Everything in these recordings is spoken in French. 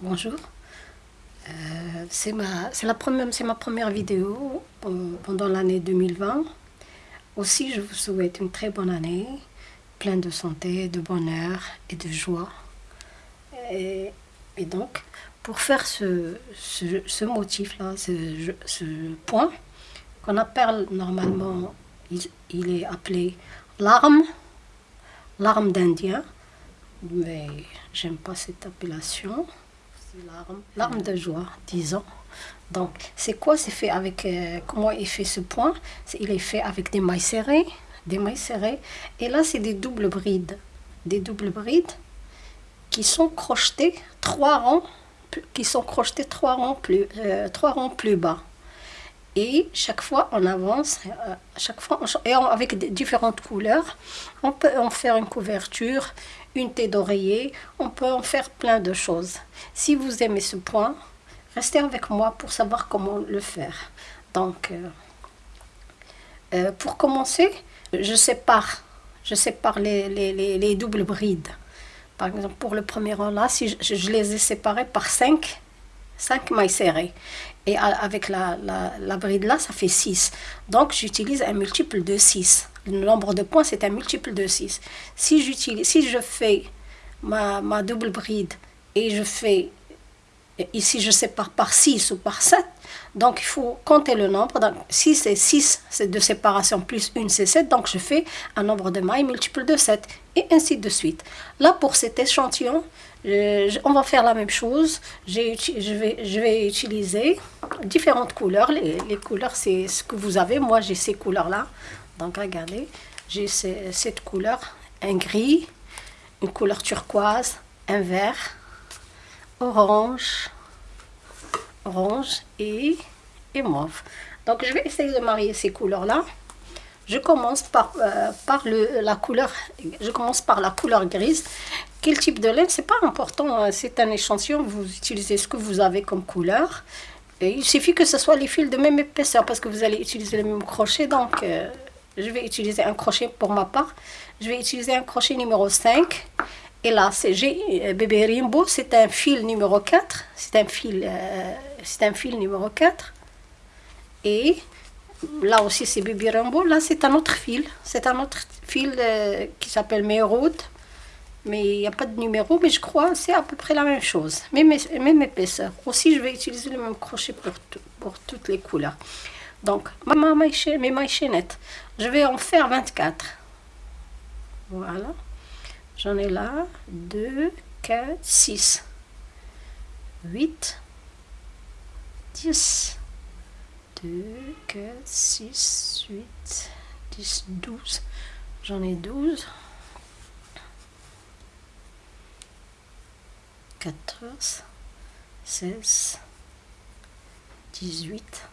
Bonjour. Euh, c'est ma, première, vidéo pen- pendant l'année 2020. Aussi, je vous souhaite une très bonne année, pleine de santé, de bonheur et de joie. Et, donc, pour faire ce, motif-là, ce, ce point, qu'on appelle normalement, il, il est appelé l'arme, l'arme d'Indien, mais j'aime pas cette appellation. C'est l'arme, l'arme de joie, disons. Donc, c'est quoi C'est fait avec. euh, comment il fait ce point? Il est fait avec des mailles serrées, des mailles serrées. Et là, c'est des doubles brides. Des doubles brides qui sont crochetées trois rangs, qui sont crochetées trois rangs plus, euh, trois rangs plus bas. Et chaque fois, on avance, euh, chaque fois, avec différentes couleurs. On peut en faire une couverture, une tête d'oreiller, on peut en faire plein de choses. Si vous aimez ce point, restez avec moi pour savoir comment le faire. Donc, euh, euh, pour commencer, je sépare, je sépare les, les, les, les doubles brides. Par exemple, pour le premier rang là, si je, je les ai séparés par 5, 5 mailles serrées. Et avec la, la, la bride là, ça fait 6. Donc, j'utilise un multiple de 6. Le nombre de points, c'est un multiple de 6. Si, j'utilise, si je fais ma, ma double bride et je fais ici je sépare par 6 ou par 7, donc il faut compter le nombre. Donc, si c'est 6, c'est de séparation, plus 1, c'est 7, donc je fais un nombre de mailles multiple de 7, et ainsi de suite. Là, pour cet échantillon, euh, on va faire la même chose. Je vais, utiliser différentes couleurs. Les, couleurs, c'est ce que vous avez. Moi, j'ai ces couleurs-là. Donc, regardez, j'ai cette couleur, un gris, une couleur turquoise, un vert, orange, orange et, et mauve. Donc je vais essayer de marier ces couleurs-là. Je commence par, euh, par le, la couleur, je commence par la couleur grise. Quel type de laine, c'est pas important, hein, c'est un échantillon, vous utilisez ce que vous avez comme couleur. Il suffit que ce soit les fils de même épaisseur parce que vous allez utiliser le même crochet. Donc euh, je vais utiliser un crochet pour ma part. Je vais utiliser un crochet numéro 5. Et là, c'est euh, bébé Rimbo, c'est un fil numéro 4. C'est un fil, euh, c'est un fil numéro 4. Et là aussi, c'est bébé Rimbo. Là, c'est un autre fil. C'est un autre fil euh, qui s'appelle Mérode. Mais il n'y a pas de numéro, mais je crois c'est à peu près la même chose. Même, épaisseur. Aussi, je vais utiliser le même crochet pour, pour toutes les couleurs. Donc, mes mailles chaînettes, je vais en faire 24. Voilà. J'en ai là 2, 4, 6, 8, 10, 2, 4, 6, 8, 10, 12. J'en ai 12. 14, 16, 18,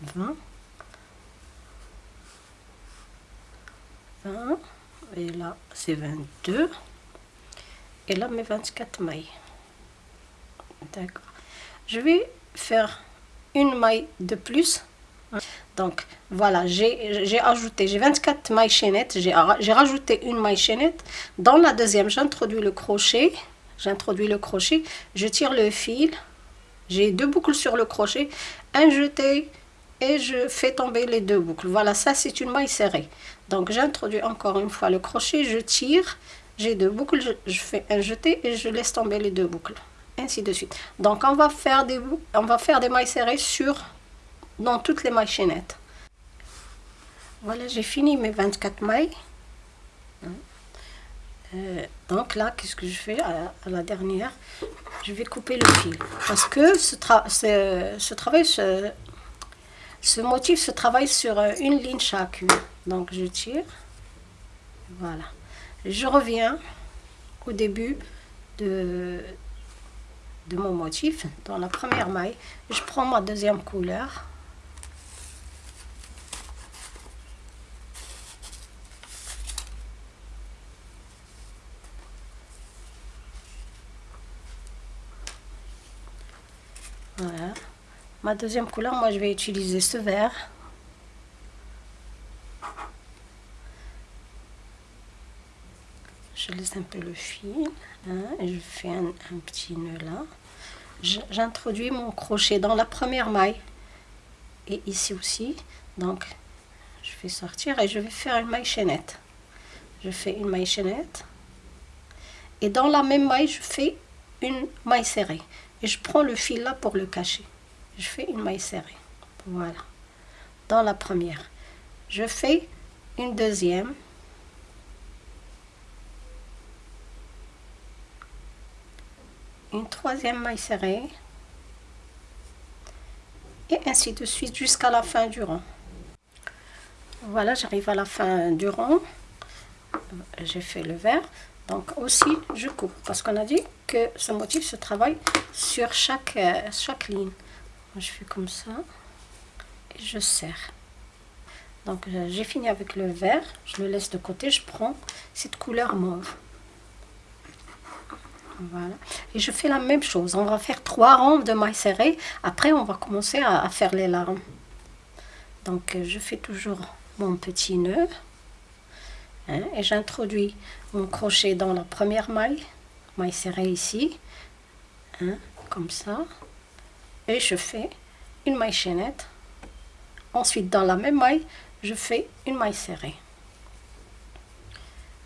20, 20, et là c'est 22, et là mes 24 mailles. D'accord. Je vais faire une maille de plus. Donc voilà, j'ai ajouté, j'ai 24 mailles chaînettes, j'ai ra- j'ai rajouté une maille chaînette. Dans la deuxième, j'introduis le crochet, j'introduis le crochet, je tire le fil, j'ai deux boucles sur le crochet, un jeté et je fais tomber les deux boucles. Voilà, ça c'est une maille serrée. Donc j'introduis encore une fois le crochet, je tire, j'ai deux boucles, je fais un jeté et je laisse tomber les deux boucles. Ainsi de suite. Donc on va faire des, on va faire des mailles serrées sur dans toutes les mailles chaînettes. Voilà, j'ai fini mes 24 mailles. Euh, donc là, qu'est-ce que je fais à, à la dernière? Je vais couper le fil. Parce que ce, tra- ce, ce travail, ce, ce motif se travaille sur euh, une ligne chacune. Donc je tire. Voilà. Je reviens au début de, de mon motif, dans la première maille. Je prends ma deuxième couleur. Voilà. Ma deuxième couleur, moi je vais utiliser ce vert. Je laisse un peu le fil hein, et je fais un, un petit nœud là. J'introduis mon crochet dans la première maille. Et ici aussi. Donc je vais sortir et je vais faire une maille chaînette. Je fais une maille chaînette. Et dans la même maille je fais une maille serrée. Et je prends le fil là pour le cacher. Je fais une maille serrée. Voilà. Dans la première. Je fais une deuxième une troisième maille serrée. Et ainsi de suite jusqu'à la fin du rang. Voilà j'arrive à la fin du rang. J'ai fait le vert. Donc aussi je coupe. Parce qu'on a dit que ce motif se travaille sur chaque, euh, chaque ligne. Je fais comme ça et je serre. Donc euh, j'ai fini avec le vert. Je le laisse de côté. Je prends cette couleur mauve voilà. Et je fais la même chose. On va faire trois rangs de mailles serrées après on va commencer à, faire les larmes. Donc euh, je fais toujours mon petit nœud hein, et j'introduis mon crochet dans la première maille maille serrée ici hein, comme ça. Et je fais une maille chaînette. Ensuite dans la même maille je fais une maille serrée.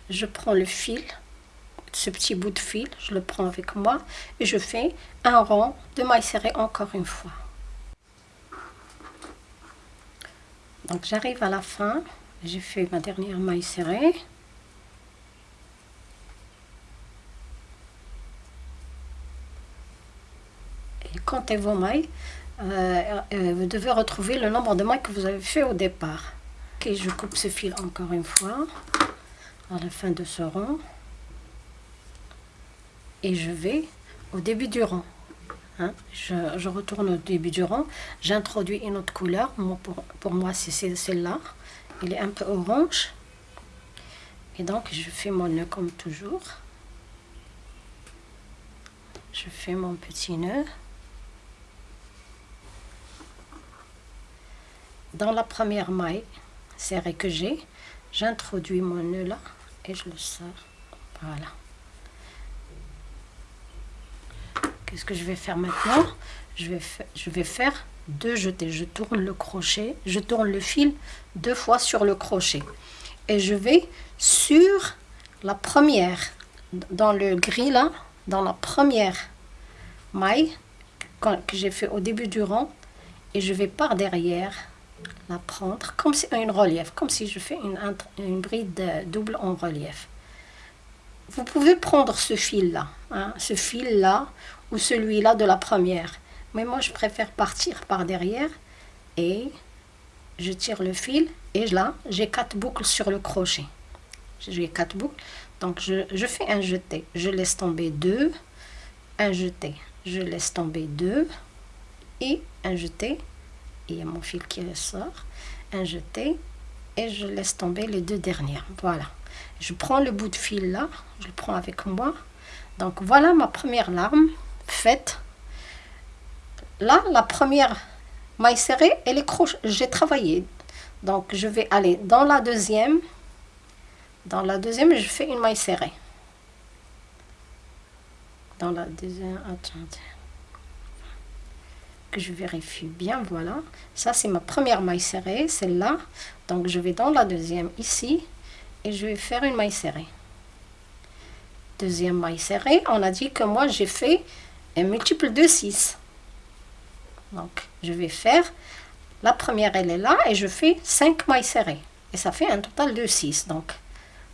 Je prends le fil ce petit bout de fil je le prends avec moi et je fais un rang de maille serrée encore une fois. Donc j'arrive à la fin. J'ai fait ma dernière maille serrée et comptez vos mailles. Euh, euh, vous devez retrouver le nombre de mailles que vous avez fait au départ. Ok je coupe ce fil encore une fois à la fin de ce rang et je vais au début du rang. Hein. je, retourne au début du rang. J'introduis une autre couleur. Pour, pour moi c'est celle-là. Il est un peu orange. Et donc je fais mon nœud comme toujours. Je fais mon petit nœud. Dans la première maille serrée que j'ai j'introduis mon nœud là et je le sors. Voilà qu'est-ce que je vais faire maintenant? Je vais, faire deux jetés. Je tourne le crochet je tourne le fil deux fois sur le crochet. Et je vais sur la première dans le gris là dans la première maille que j'ai fait au début du rang. Et je vais par derrière la prendre comme si une relief, comme si je fais une, une bride double en relief. Vous pouvez prendre ce fil-là, hein, ce fil-là ou celui-là de la première. Mais moi, je préfère partir par derrière et je tire le fil et là, j'ai quatre boucles sur le crochet. J'ai quatre boucles, donc je, fais un jeté. Je laisse tomber deux, un jeté. Je laisse tomber deux et un jeté il y a mon fil qui ressort, un jeté, et je laisse tomber les deux dernières. Voilà. Je prends le bout de fil là, je le prends avec moi. Donc voilà ma première larme faite. Là, la première maille serrée, et les crochets, j'ai travaillé. Donc je vais aller dans la deuxième. Dans la deuxième, je fais une maille serrée. Dans la deuxième, attendez je vérifie bien, voilà. Ça, c'est ma première maille serrée, celle-là. Donc, je vais dans la deuxième ici et je vais faire une maille serrée. Deuxième maille serrée, on a dit que moi, j'ai fait un multiple de 6. Donc, je vais faire, la première, elle est là et je fais 5 mailles serrées. Et ça fait un total de 6. Donc,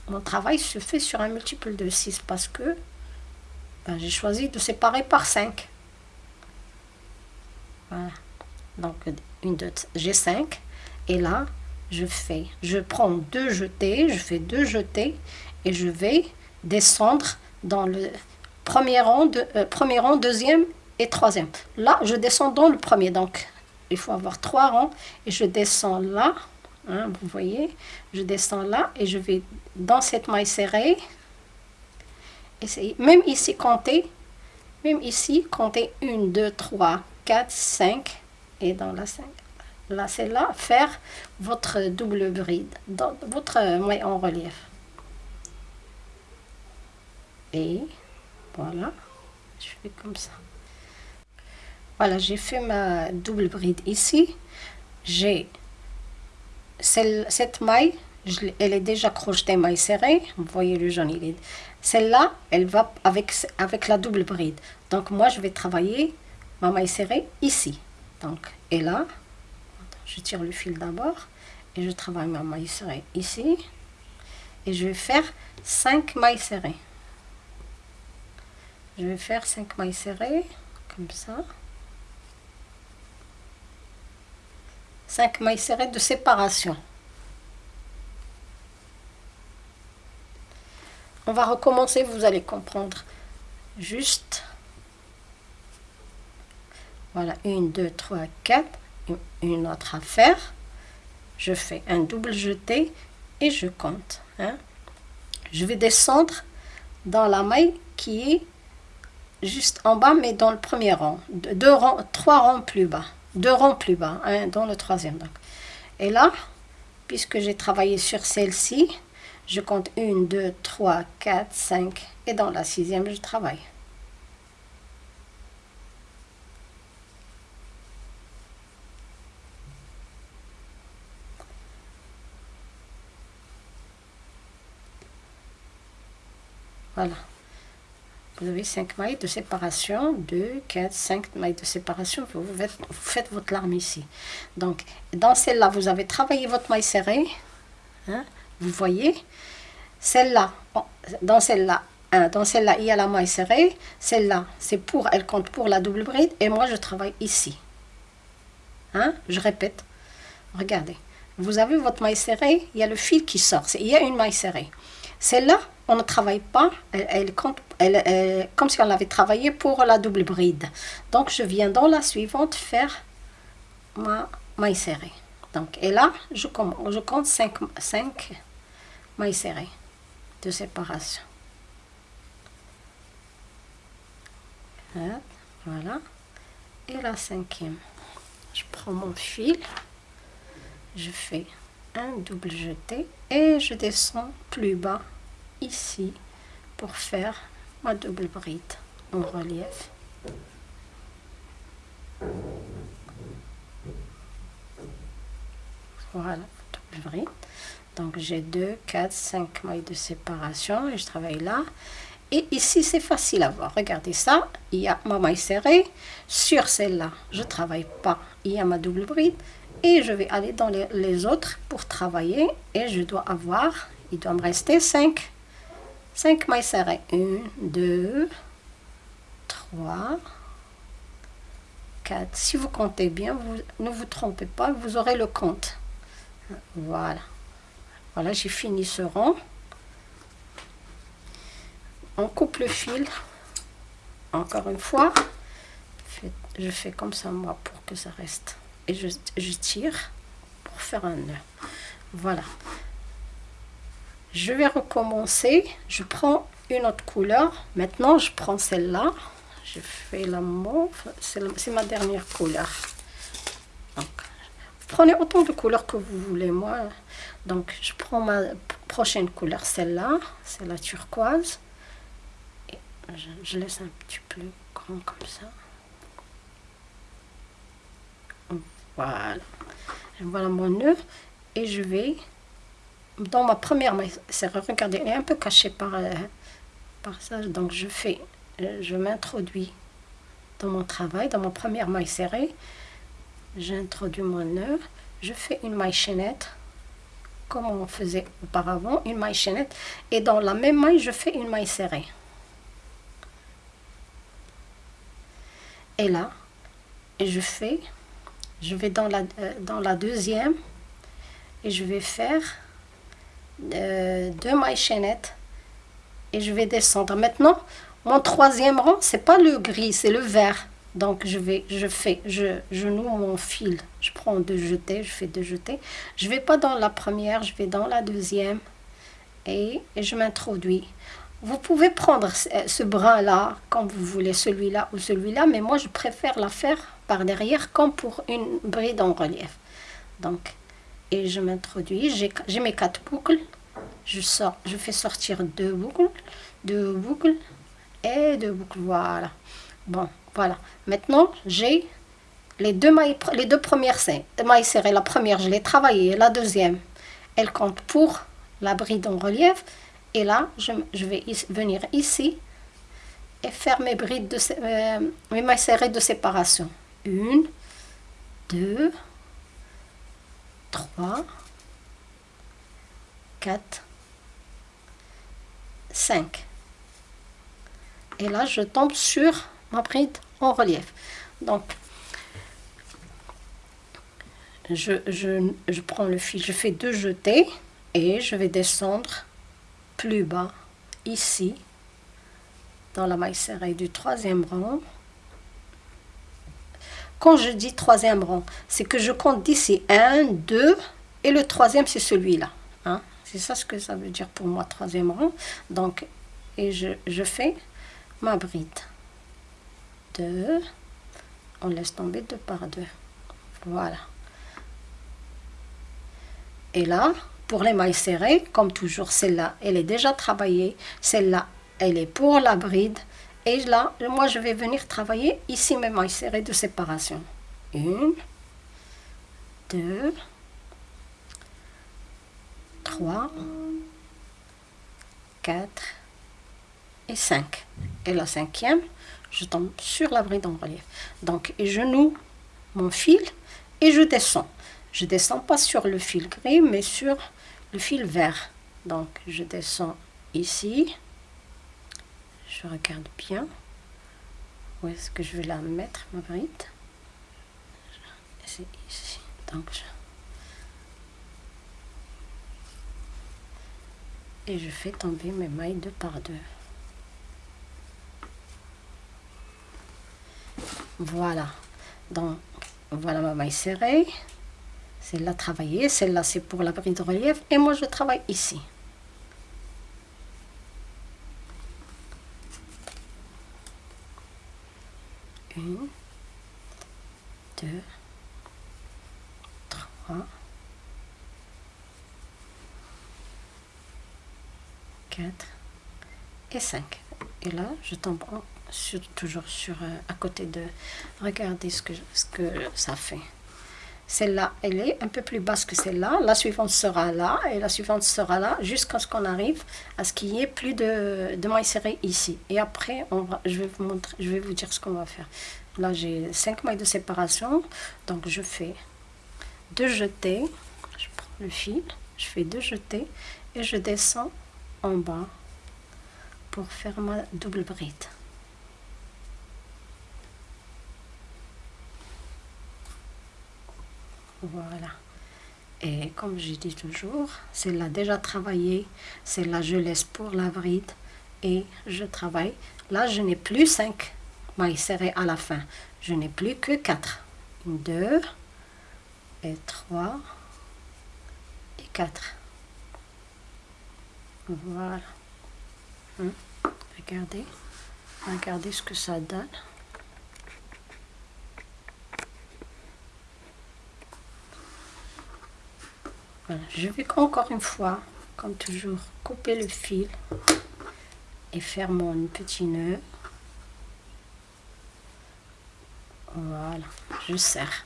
mon travail se fait sur un multiple de 6 parce que ben, j'ai choisi de séparer par 5. Donc, une, deux, j'ai 5. Et là, je fais, je prends deux jetés, je fais deux jetés et je vais descendre dans le premier rang, euh, premier rang, deuxième et troisième. Là, je descends dans le premier. Donc, il faut avoir trois rangs et je descends là. Hein, vous voyez, je descends là et je vais dans cette maille serrée. Même ici, compter. Même ici, compter 1, 2, 3, 4, 5 et dans la 5. Là, c'est là, faire votre double bride, dans votre maille en relief. Et voilà, je fais comme ça. voilà j'ai fait ma double bride ici j'ai cette maille elle est déjà crochetée maille serrée vous voyez le jaune il est celle-là elle va avec avec la double bride donc moi je vais travailler ma maille serrée ici donc et là je tire le fil d'abord et je travaille ma maille serrée ici. Et je vais faire 5 mailles serrées. Je vais faire 5 mailles serrées comme ça. 5 mailles serrées de séparation. On va recommencer vous allez comprendre. Juste. Voilà 1 2 3 4 une autre à faire je fais un double jeté et je compte hein. je vais descendre dans la maille qui est juste en bas mais dans le premier rang. Deux rangs trois rangs plus bas. Deux rangs plus bas hein, dans le troisième donc. Et là puisque j'ai travaillé sur celle-ci je compte 1 2 3 4 5 et dans la sixième je travaille Voilà. Vous avez 5 mailles de séparation, 2, 4, 5 mailles de séparation. Vous, faites, votre larme ici. Donc, dans celle-là, vous avez travaillé votre maille serrée. Hein, vous voyez. Celle-là, dans celle-là, hein, dans celle-là, il y a la maille serrée. Celle-là, c'est pour, elle compte pour la double bride. Et moi, je travaille ici. Hein, je répète. Regardez. Vous avez votre maille serrée, il y a le fil qui sort. Il y a une maille serrée. Celle-là, on ne travaille pas, elle, compte, elle, comme si on avait travaillé pour la double bride. Donc, je viens dans la suivante faire ma maille serrée. Donc, et là, je, je compte 5, 5 mailles serrées de séparation. Voilà. Et la cinquième, je prends mon fil, je fais un double jeté et je descends plus bas ici pour faire ma double bride en relief. Voilà, double bride. Donc j'ai 2, 4, 5 mailles de séparation et je travaille là. Et ici, c'est facile à voir. Regardez ça, il y a ma maille serrée. Sur celle-là, je travaille pas. Il y a ma double bride. Et je vais aller dans les, les autres pour travailler. Et je dois avoir, il doit me rester 5 5 mailles serrées. 1, 2, 3, 4. Si vous comptez bien, vous, ne vous trompez pas, vous aurez le compte. Voilà. Voilà, j'ai fini ce rang. On coupe le fil. Encore une fois. Je fais comme ça, moi, pour que ça reste. Et je, je tire pour faire un nœud. Voilà je vais recommencer. Je prends une autre couleur. Maintenant je prends celle-là. Je fais la mauve. C'est ma dernière couleur. Prenez autant de couleurs que vous voulez moi. Donc je prends ma prochaine couleur celle-là. C'est la turquoise. Et je, laisse un petit peu grand comme ça. Voilà. Voilà mon nœud. Et je vais dans ma première maille serrée, regardez, elle est un peu cachée par, euh, par ça. Donc je fais, euh, je m'introduis dans mon travail, dans ma première maille serrée. J'introduis mon nœud, je fais une maille chaînette, comme on faisait auparavant, une maille chaînette. Et dans la même maille, je fais une maille serrée. Et là, je fais, je vais dans la, euh, dans la deuxième et je vais faire euh, deux mailles chaînettes et je vais descendre. Maintenant, mon troisième rang, c'est pas le gris, c'est le vert. Donc je vais, je fais, je, je noue mon fil. Je prends deux jetés, je fais deux jetés. Je vais pas dans la première, je vais dans la deuxième et, je m'introduis. Vous pouvez prendre ce, brin là comme vous voulez, celui-là ou celui-là, mais moi je préfère la faire par derrière comme pour une bride en relief. Donc et je m'introduis. J'ai mes quatre boucles. Je, sors, je fais sortir deux boucles, deux boucles et deux boucles. Voilà. Bon, Voilà. Maintenant, j'ai les deux, mailles, les deux premières mailles serrées. La première, je l'ai travaillée. La deuxième, elle compte pour la bride en relief. Et là, je, vais venir ici et faire mes brides de euh, mes mailles serrées de séparation. Une, deux, trois, quatre, cinq. Et là, je tombe sur ma bride en relief. Donc, je, je, prends le fil, je fais deux jetés et je vais descendre plus bas ici dans la maille serrée du troisième rang. Quand je dis troisième rang, c'est que je compte d'ici 1, 2 et le troisième c'est celui-là. Hein? C'est ça ce que ça veut dire pour moi, troisième rang. Donc, et je, je fais ma bride. 2, on laisse tomber deux par deux. Voilà. Et là, pour les mailles serrées, comme toujours, celle-là, elle est déjà travaillée. Celle-là, elle est pour la bride. Et là, moi, je vais venir travailler ici mes mailles serrées de séparation. Une, deux, trois, quatre et cinq. Et la cinquième, je tombe sur la bride en relief. Donc, je noue mon fil et je descends. Je descends pas sur le fil gris, mais sur le fil vert. Donc, je descends ici. Je regarde bien. Où est-ce que je vais la mettre, ma C'est. Donc, Et je fais tomber mes mailles deux par deux. Voilà. Donc, voilà ma maille serrée. Celle-là travaillée, celle-là c'est pour la bride de relief et moi je travaille ici. 5. Et là, je tombe sur, toujours sur euh, à côté de... Regardez ce que, ce que ça fait. Celle-là, elle est un peu plus basse que celle-là. La suivante sera là et la suivante sera là jusqu'à ce qu'on arrive à ce qu'il n'y ait plus de, de mailles serrées ici. Et après, on va, je, vais vous montrer, je vais vous dire ce qu'on va faire. Là, j'ai 5 mailles de séparation. Donc, je fais deux jetés. Je prends le fil, je fais deux jetés et je descends en bas pour faire ma double bride. Voilà. Et comme je dis toujours, celle-là déjà travaillé, celle-là je laisse pour la bride et je travaille. Là, je n'ai plus 5 mailles serrées à la fin. Je n'ai plus que 4. 2 et 3 et 4. Voilà. Hein? Regardez. Regardez ce que ça donne. je vais encore une fois, comme toujours, couper le fil et faire mon petit nœud. Voilà, je serre.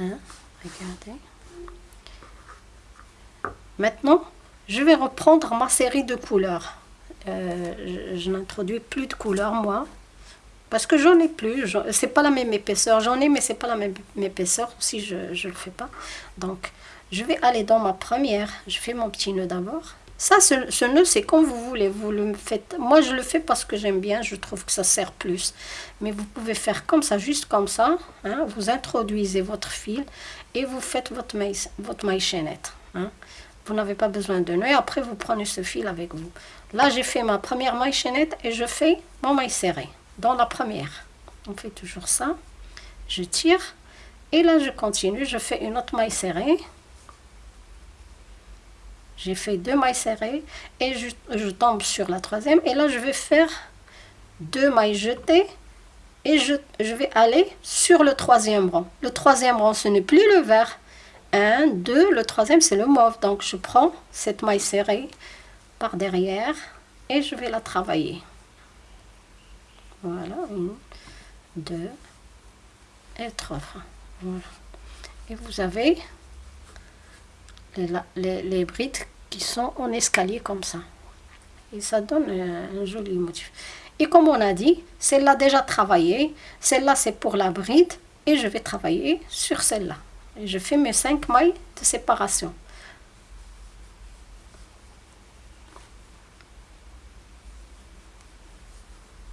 Hein, regardez. Maintenant, je vais reprendre ma série de couleurs. Euh, je, n'introduis plus de couleurs, moi. Parce que j'en ai plus. C'est pas la même épaisseur. J'en ai, mais c'est pas la même épaisseur. Si je ne le fais pas. Donc, je vais aller dans ma première. Je fais mon petit nœud d'abord. Ça, ce, nœud, c'est comme vous voulez. Vous le faites. Moi, je le fais parce que j'aime bien. Je trouve que ça sert plus. Mais vous pouvez faire comme ça, juste comme ça. Hein. Vous introduisez votre fil et vous faites votre maille, votre maille chaînette. Hein. Vous n'avez pas besoin de nœud. Après, vous prenez ce fil avec vous. Là, j'ai fait ma première maille chaînette et je fais mon maille serrée dans la première. On fait toujours ça. Je tire. Et là, je continue. Je fais une autre maille serrée. J'ai fait deux mailles serrées et je, tombe sur la troisième. Et là, je vais faire deux mailles jetées et je, je vais aller sur le troisième rang. Le troisième rang, ce n'est plus le vert. Un, deux, le troisième, c'est le mauve. Donc, je prends cette maille serrée par derrière et je vais la travailler. Voilà, une, 2 et 3 voilà. et vous avez les, les, brides qui sont en escalier comme ça. Et ça donne un, joli motif. Et comme on a dit celle-là déjà travaillée celle-là c'est pour la bride et je vais travailler sur celle-là. Et je fais mes 5 mailles de séparation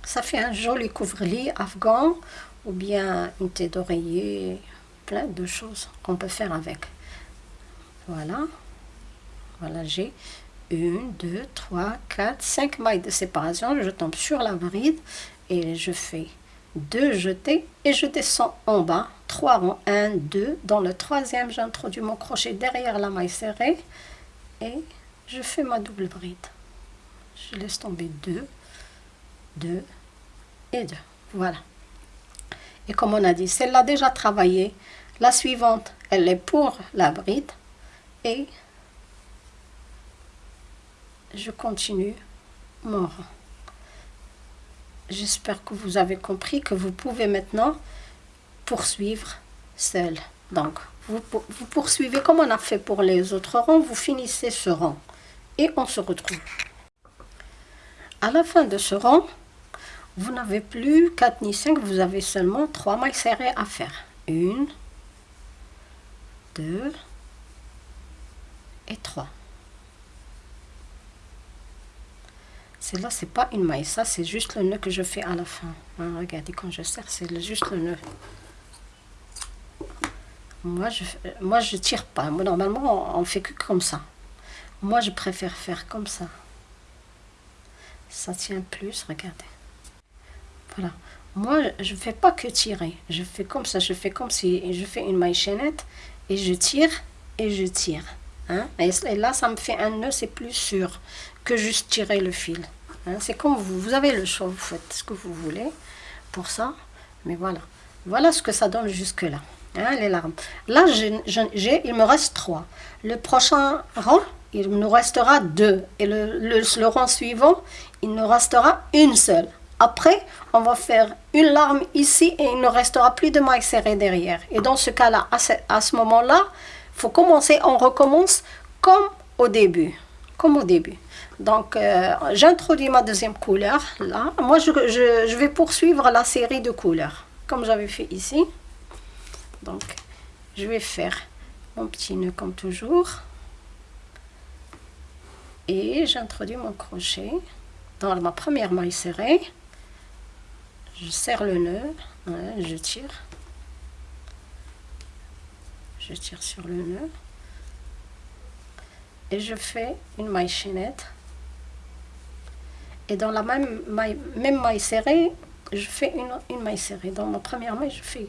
Ça fait un joli couvre-lit afghan ou bien une tête d'oreiller, plein de choses qu'on peut faire avec. Voilà. Voilà, j'ai une, deux, trois, quatre, cinq mailles de séparation. Je tombe sur la bride et je fais deux jetés et je descends en bas. Trois rangs, un, deux. Dans le troisième, j'introduis mon crochet derrière la maille serrée et je fais ma double bride. Je laisse tomber deux, deux, et. Voilà. Et comme on a dit, celle-là déjà travaillée. La suivante, elle est pour la bride. Et je continue mon rang. J'espère que vous avez compris que vous pouvez maintenant poursuivre seul. Donc, vous, vous poursuivez comme on a fait pour les autres rangs, vous finissez ce rang. Et on se retrouve. À la fin de ce rang, vous n'avez plus 4 ni 5, vous avez seulement 3 mailles serrées à faire. 1, 2 et 3. Celle-là, c'est pas une maille, ça c'est juste le nœud que je fais à la fin. Hein, regardez, quand je serre, c'est juste le nœud. Moi, je moi je tire pas. Moi, normalement, on fait que comme ça. Moi, je préfère faire comme ça. Ça tient plus, regardez. Voilà. Moi, je ne fais pas que tirer. Je fais comme ça. Je fais comme si je fais une maille chaînette et je tire et je tire. Hein? Et là, ça me fait un nœud, c'est plus sûr que juste tirer le fil. Hein? C'est comme vous. Vous avez le choix, vous faites ce que vous voulez pour ça. Mais voilà. Voilà ce que ça donne jusque-là. Hein, les larmes. Là, j'ai, il me reste trois. Le prochain rang, il nous restera deux. Et le, le rang suivant, il nous restera une seule. Après, on va faire une larme ici et il ne restera plus de mailles serrées derrière. Et dans ce cas-là, à ce, moment-là, il faut commencer, on recommence comme au début. Comme au début. Donc, euh, j'introduis ma deuxième couleur, là. Moi, je, je, vais poursuivre la série de couleurs, comme j'avais fait ici. Donc, je vais faire mon petit nœud comme toujours. Et j'introduis mon crochet dans ma première maille serrée je serre le nœud, je tire, je tire sur le nœud et je fais une maille chaînette et dans la même maille, même maille serrée, je fais une, une maille serrée. Dans ma première maille, je fais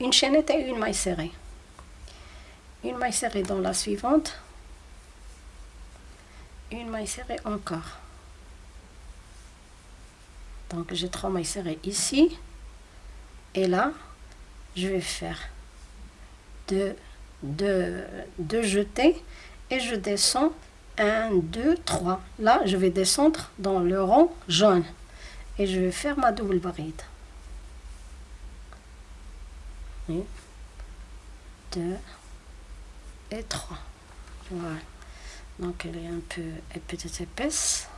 une chaînette et une maille serrée. Une maille serrée dans la suivante, une maille serrée encore. Donc j'ai trois mailles serrées ici. Et là, je vais faire deux, deux, deux jetés et je descends 1, 2, 3. Là, je vais descendre dans le rond jaune et je vais faire ma double bride. 1, 2 et 3. Voilà. Donc elle est un peu peut-être épaisse.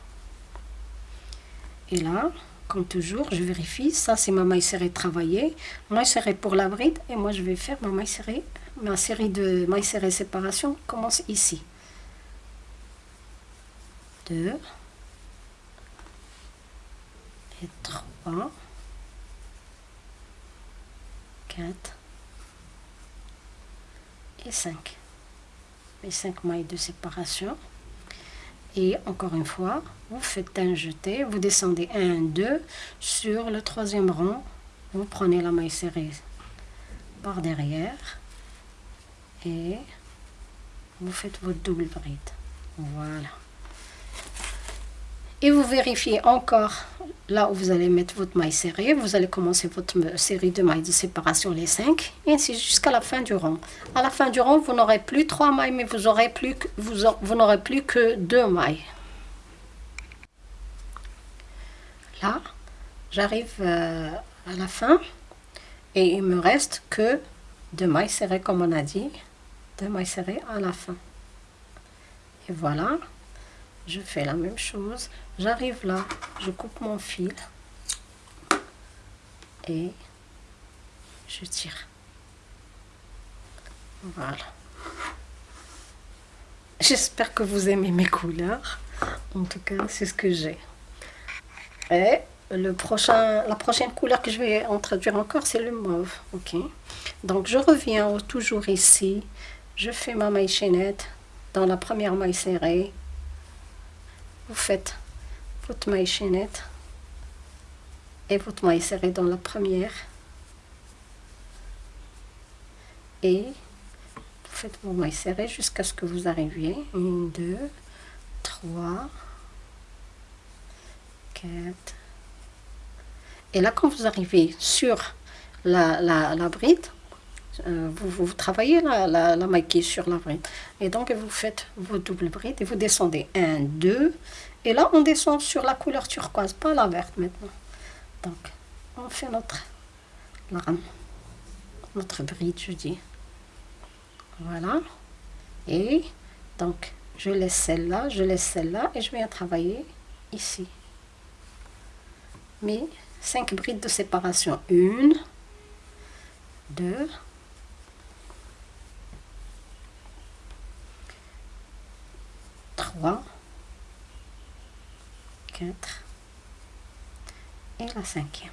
Et là, comme toujours, je vérifie. Ça, c'est ma maille serrée travaillée. Maille serrée pour la bride. Et moi, je vais faire ma maille serrée. Ma série de mailles serrées séparation commence ici. 2 et 3 4 et 5 mes 5 mailles de séparation et encore une fois, vous faites un jeté, vous descendez 1, 2, sur le troisième rang, vous prenez la maille serrée par derrière et vous faites votre double bride. Voilà et vous vérifiez encore là où vous allez mettre votre maille serrée. Vous allez commencer votre série de mailles de séparation, les 5, et ainsi jusqu'à la fin du rang. À la fin du rang, vous n'aurez plus 3 mailles, mais vous aurez plus que, vous, vous n'aurez plus que 2 mailles. Là, j'arrive euh, à la fin Et il me reste que deux mailles serrées comme on a dit, deux mailles serrées à la fin. Et voilà, je fais la même chose. J'arrive là, je coupe mon fil et je tire. Voilà. J'espère que vous aimez mes couleurs. En tout cas, c'est ce que j'ai. Et le prochain, la prochaine couleur que je vais introduire encore, c'est le mauve. Ok. Donc, je reviens toujours ici. Je fais ma maille chaînette dans la première maille serrée. Vous faites votre maille chaînette et votre maille serrée dans la première. Et vous faites vos mailles serrées jusqu'à ce que vous arriviez. Une, deux, trois, Et là, quand vous arrivez sur la, la, bride, euh, vous, vous, travaillez la, la, est sur la bride. Et donc, vous faites vos doubles brides et vous descendez. Un, deux. Et là, on descend sur la couleur turquoise, pas la verte maintenant. Donc, on fait notre notre bride, je dis. Voilà. Et donc, je laisse celle-là, je laisse celle-là et je viens travailler ici. Mes cinq brides de séparation. Une, deux, trois, quatre et la cinquième.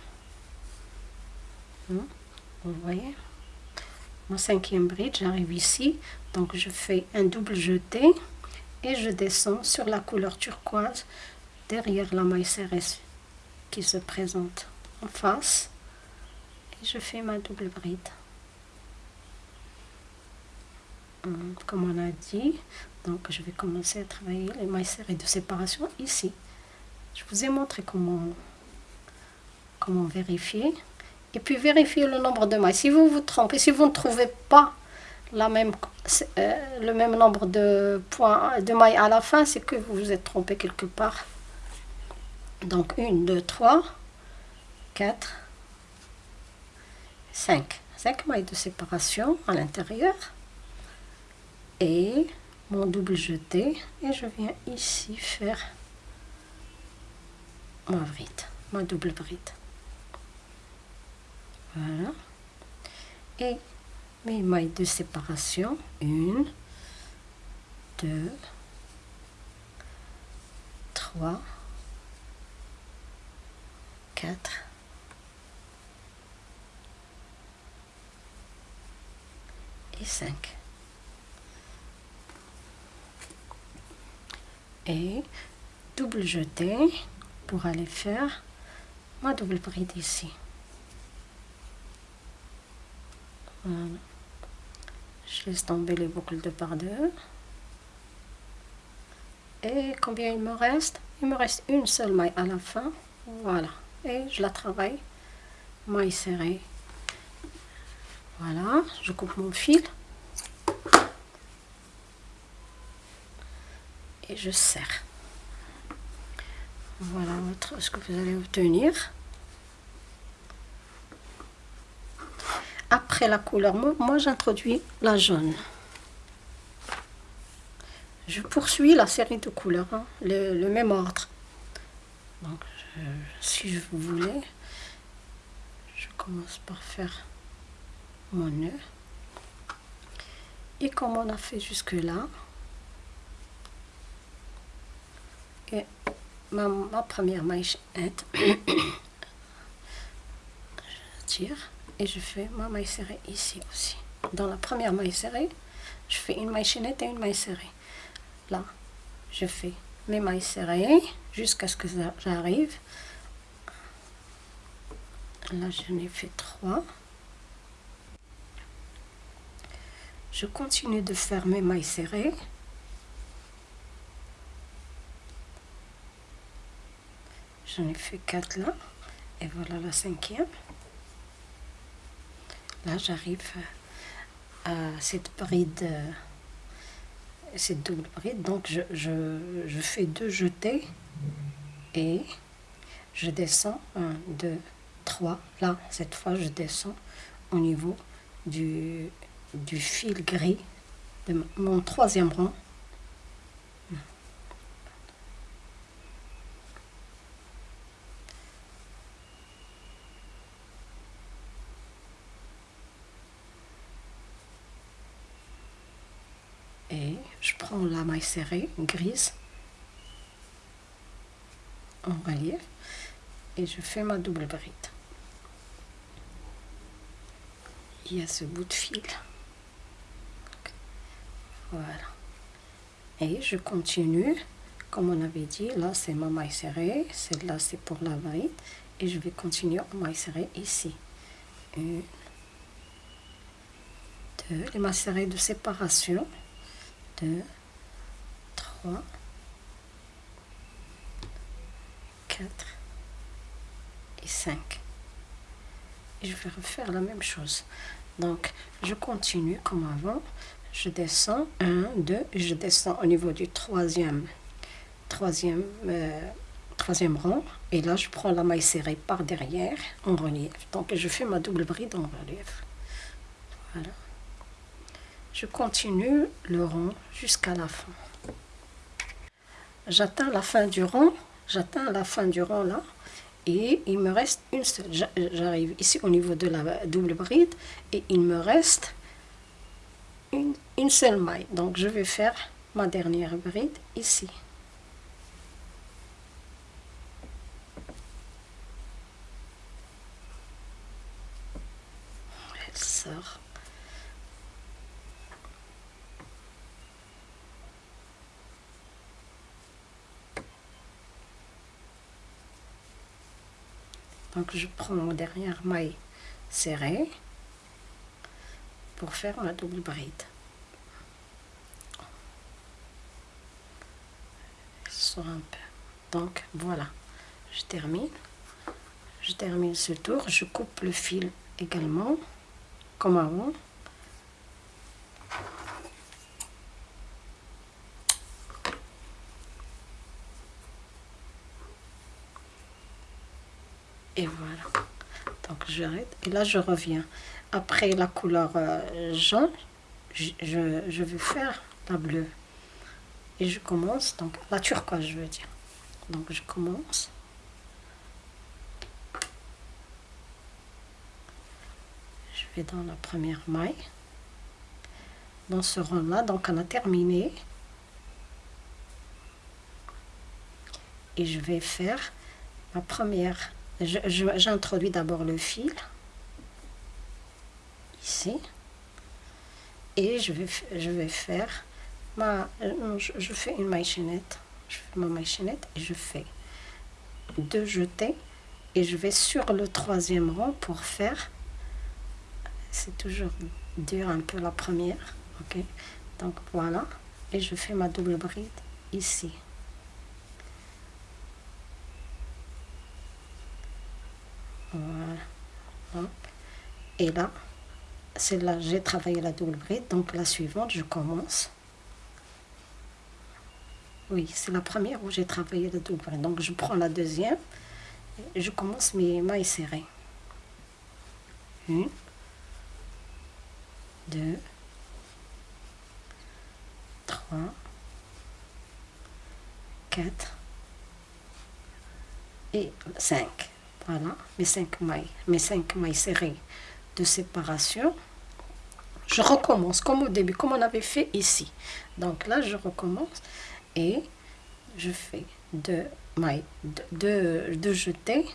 Hmm? Vous voyez? Mon cinquième bride, j'arrive ici, donc je fais un double jeté et je descends sur la couleur turquoise derrière la maille serrée qui se présente en face et je fais ma double bride. Hmm, comme on a dit, donc je vais commencer à travailler les mailles serrées de séparation ici. Je vous ai montré comment, comment vérifier. Et puis vérifier le nombre de mailles. Si vous vous trompez, si vous ne trouvez pas la même, euh, le même nombre de points de mailles à la fin, c'est que vous vous êtes trompé quelque part. Donc 1, 2, 3, 4, 5. 5 mailles de séparation à l'intérieur. Et mon double jeté. Et je viens ici faire ma bride, ma double bride. Voilà. Et mes mailles de séparation, une, deux, trois, quatre, et cinq. Et double jeté pour aller faire ma double bride ici. Voilà. Je laisse tomber les boucles de par deux. Et combien il me reste? Il me reste une seule maille à la fin. Voilà. Je la travaille. Maille serrée. Voilà. Je coupe mon fil. Et je serre. Voilà ce que vous allez obtenir. Après la couleur moi j'introduis la jaune. Je poursuis la série de couleurs, hein, le, même ordre. Si je voulez, je commence par faire mon nœud. Et comme on a fait jusque là, et ma, première maille je tire et je fais ma maille serrée ici aussi. Dans la première maille serrée, je fais une maille chaînette et une maille serrée. Là, je fais mes mailles serrées jusqu'à ce que j'arrive. Là, j'en ai fait trois. Je continue de faire mes mailles serrées. J'en ai fait quatre là. Et voilà la cinquième. Là, j'arrive à cette bride, cette double bride. Donc, je, fais deux jetés et je descends. Un, deux, 3 là cette fois je descends au niveau du, du fil gris de mon troisième rang et je prends la maille serrée grise en relief et je fais ma double bride. Il y a ce bout de fil. Voilà. Et je continue. Comme on avait dit là c'est ma maille serrée celle-là c'est pour la bride et je vais continuer en maille serrée ici. Une deux les mailles serrées de séparation 2, 3, 4 et 5. Et je vais refaire la même chose. Donc, je continue comme avant. Je descends 1, 2, et je descends au niveau du troisième, troisième, euh, troisième rang. Et là, je prends la maille serrée par derrière en relief. Donc, je fais ma double bride en relief. Voilà je continue le rond jusqu'à la fin. J'atteins la fin du rond, j'atteins la fin du rond là, et il me reste une seule. J'arrive ici au niveau de la double bride, et il me reste une, une seule maille. Donc je vais faire ma dernière bride ici. Elle sort. Je prends mon dernière maille serrée pour faire ma double bride. Donc voilà, je termine. Je termine ce tour. Je coupe le fil également, comme avant. et voilà donc j'arrête et là je reviens. Après la couleur euh, jaune je, je, vais faire la bleue. Et je commence donc la turquoise je veux dire. Donc je commence. Je vais dans la première maille. Dans ce rond là donc on a terminé. Et je vais faire ma première J'introduis d'abord le fil, ici, et je vais, je vais faire ma... Je, fais une maille chaînette, je fais ma maille chaînette et je fais deux jetés et je vais sur le troisième rang pour faire c'est toujours dur un peu la première ok. Donc voilà. Et je fais ma double bride ici Voilà. Et là, c'est là j'ai travaillé la double bride. Donc la suivante, je commence. Oui, c'est la première où j'ai travaillé la double bride. Donc je prends la deuxième. Et je commence mes mailles serrées. Une. Deux. Trois. Quatre. Et cinq voilà mes cinq mailles mes cinq mailles serrées de séparation. Je recommence comme au début comme on avait fait ici. Donc là je recommence et je fais deux mailles deux, deux jetés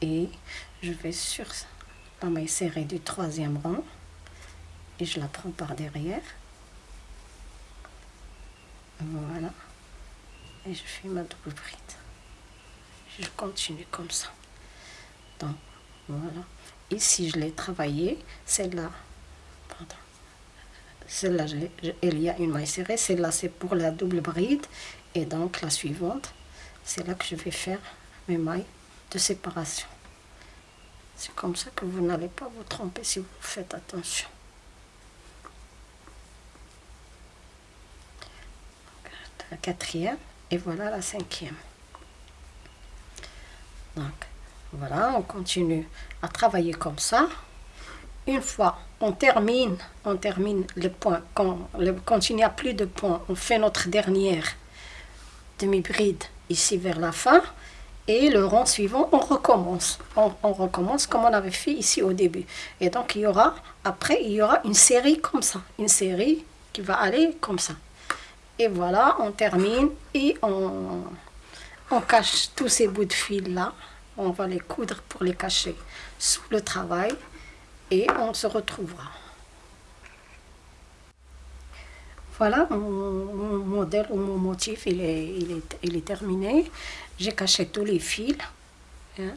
et je vais sur la maille serrée du troisième rang et je la prends par derrière. Voilà. Et je fais ma double bride. Je continue comme ça voilà. Ici je l'ai travaillé celle-là celle-là il y a une maille serrée celle-là c'est pour la double bride. Et donc la suivante c'est là que je vais faire mes mailles de séparation. C'est comme ça que vous n'allez pas vous tromper si vous faites attention. La quatrième et voilà la cinquième. Donc Voilà, on continue à travailler comme ça. Une fois on termine, on termine le point, quand, il n'y a plus de points, on fait notre dernière demi-bride ici vers la fin. Et le rang suivant, on recommence. On, on, recommence comme on avait fait ici au début. Et donc, il y aura, après, il y aura une série comme ça. Une série qui va aller comme ça. Et voilà, on termine et on, on cache tous ces bouts de fil là. On va les coudre pour les cacher sous le travail et on se retrouvera. Voilà, mon, modèle ou mon motif, il est, il est, il est terminé. J'ai caché tous les fils. Hein,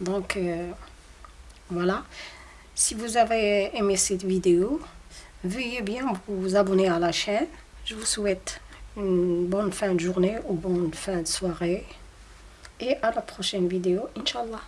Donc, euh, voilà. Si vous avez aimé cette vidéo, veuillez bien vous abonner à la chaîne. Je vous souhaite une bonne fin de journée ou bonne fin de soirée. Et à la prochaine vidéo, Inch'Allah.